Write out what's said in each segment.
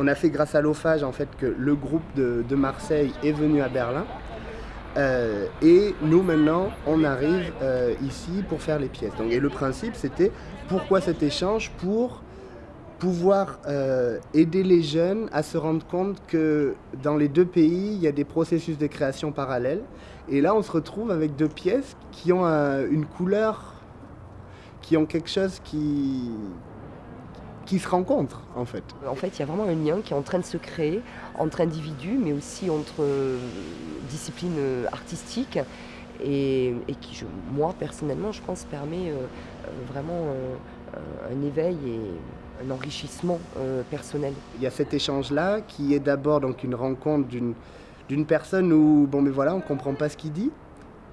on a fait grâce à l'OFAGE en fait que le groupe de, Marseille est venu à Berlin. Euh, et nous maintenant, on arrive euh, ici pour faire les pièces. Donc, et le principe, c'était pourquoi cet échange? Pour pouvoir euh, aider les jeunes à se rendre compte que dans les deux pays, il y a des processus de création parallèles. Et là, on se retrouve avec deux pièces qui ont une couleur, qui ont quelque chose qui, qui se rencontrent en fait. En fait, il y a vraiment un lien qui est en train de se créer entre individus, mais aussi entre euh, disciplines euh, artistiques, et, et qui, je- moi personnellement, je pense, permet euh, vraiment un éveil et un enrichissement personnel. Il y a cet échange-là qui est d'abord donc une rencontre d'une d'une personne où, bon mais voilà, on comprend pas ce qu'il dit,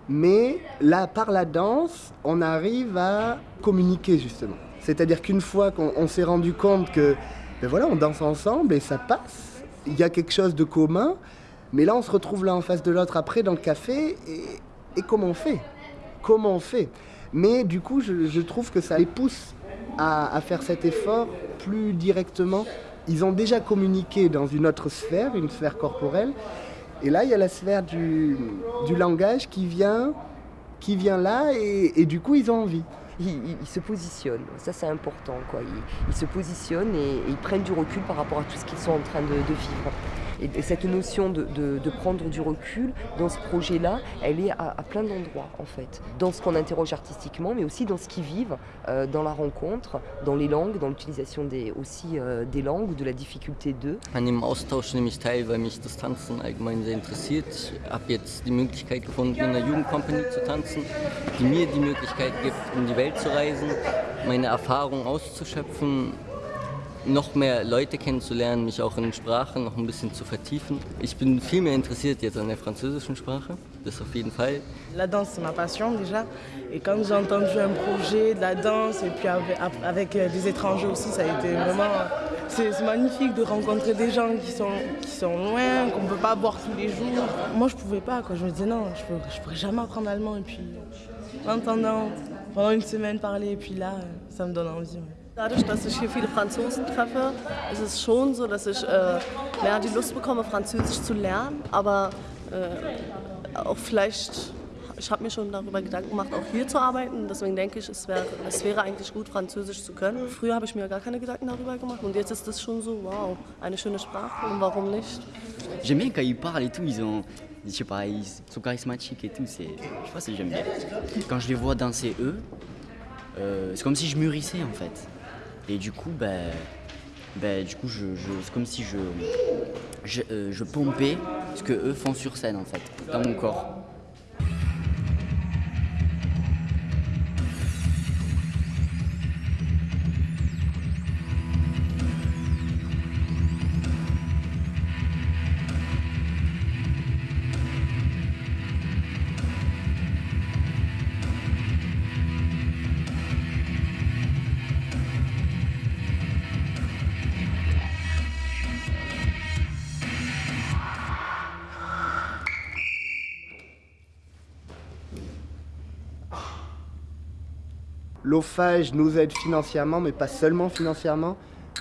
mais là, par la danse, on arrive à communiquer justement. C'est-à-dire qu'une fois qu'on on s'est rendu compte que, ben voilà, on danse ensemble et ça passe, il y a quelque chose de commun, mais là, on se retrouve là en face de l'autre après dans le café, et, comment on fait? Comment on fait? Mais du coup, je, trouve que ça les pousse à, faire cet effort plus directement. Ils ont déjà communiqué dans une autre sphère, une sphère corporelle, et là, il y a la sphère du, langage qui vient, qui vient là, et du coup, ils ont envie. Ils, se positionnent, ça c'est important. Quoi. Ils, se positionnent et, ils prennent du recul par rapport à tout ce qu'ils sont en train de vivre. Et, et cette notion de, de- de prendre du recul dans ce projet-là, elle est à, à plein d'endroits en fait. Dans ce qu'on interroge artistiquement, mais aussi dans ce qu'ils vivent, euh, dans la rencontre, dans les langues, dans l'utilisation des, aussi euh, des langues ou de la difficulté d'eux. An dem Austausch nehme ich teil, weil mich das Tanzen allgemein sehr interessiert. Ich habe jetzt die Möglichkeit gefunden, in einer Jugendcompany zu tanzen, die mir die Möglichkeit gibt, um die Welt zu reisen, meine Erfahrungen auszuschöpfen, noch mehr Leute kennenzulernen, mich auch in Sprache noch ein bisschen zu vertiefen. Ich bin viel mehr interessiert jetzt an der französischen Sprache, das auf jeden Fall. La danse, c'est ma passion déjà. Et quand j'ai entendu un projet de la danse, et puis avec, euh, des étrangers aussi, ça a été vraiment. C'est c'est magnifique de rencontrer des gens qui sont, qui sont loin, qu'on ne peut pas voir tous les jours. Moi, je pouvais pas. Quoi. Je me disais non, je ne pourrais jamais apprendre l'allemand. Et puis, en entendant pendant une semaine parler, et puis là, euh, ça me donne envie. ouais. Dadurch, dass ich hier viele Franzosen treffe, ist es schon so, dass ich äh, mehr die Lust bekomme, Französisch zu lernen. Aber äh, auch vielleicht, ich habe mir schon darüber Gedanken gemacht, auch hier zu arbeiten. Deswegen denke ich, es, wär, es wäre eigentlich gut, Französisch zu können. Früher habe ich mir gar keine Gedanken darüber gemacht. Und jetzt ist es schon so, wow, eine schöne Sprache und warum nicht? J'aime bien quand ils parlent et tout, ils ont. Je sais pas, ils sont charismatiques et tout, c'est. Je sais pas si j'aime bien. Quand je les vois danser eux, euh, c'est comme si je mûrissais en fait. Et du coup, ben. ben du coup, je, c'est comme si je. Je, euh, je pompais ce que eux font sur scène en fait, dans mon corps. L'OFAGE nous aide financièrement, mais pas seulement financièrement.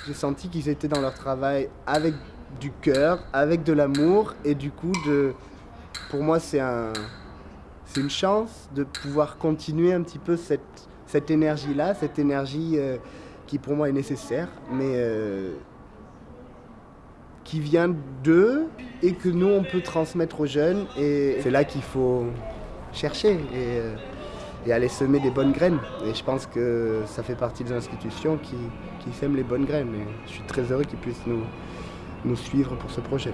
J'ai senti qu'ils étaient dans leur travail avec du cœur, avec de l'amour, et du coup, pour moi, c'est un, c'est une chance de pouvoir continuer un petit peu cette, énergie-là, cette énergie euh, qui pour moi est nécessaire, mais euh, qui vient d'eux et que nous, on peut transmettre aux jeunes. Et c'est là qu'il faut chercher euh, et aller semer des bonnes graines. Et je pense que ça fait partie des institutions qui, sèment les bonnes graines. Et je suis très heureux qu'ils puissent nous suivre pour ce projet.